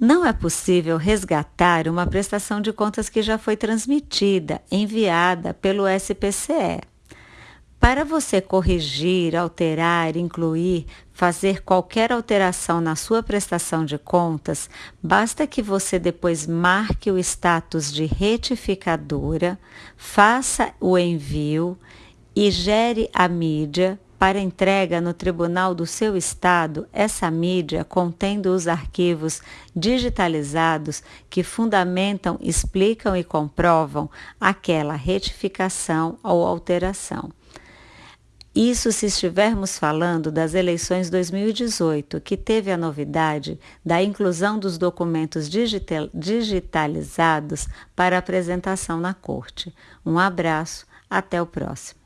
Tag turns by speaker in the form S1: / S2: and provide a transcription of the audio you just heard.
S1: Não é possível resgatar uma prestação de contas que já foi transmitida, enviada pelo SPCE. Para você corrigir, alterar, incluir, fazer qualquer alteração na sua prestação de contas, basta que você depois marque o status de retificadora, faça o envio e gere a mídia para entrega no tribunal do seu estado, essa mídia contendo os arquivos digitalizados que fundamentam, explicam e comprovam aquela retificação ou alteração. Isso se estivermos falando das eleições 2018, que teve a novidade da inclusão dos documentos digital, digitalizados para apresentação na Corte. Um abraço, até o próximo.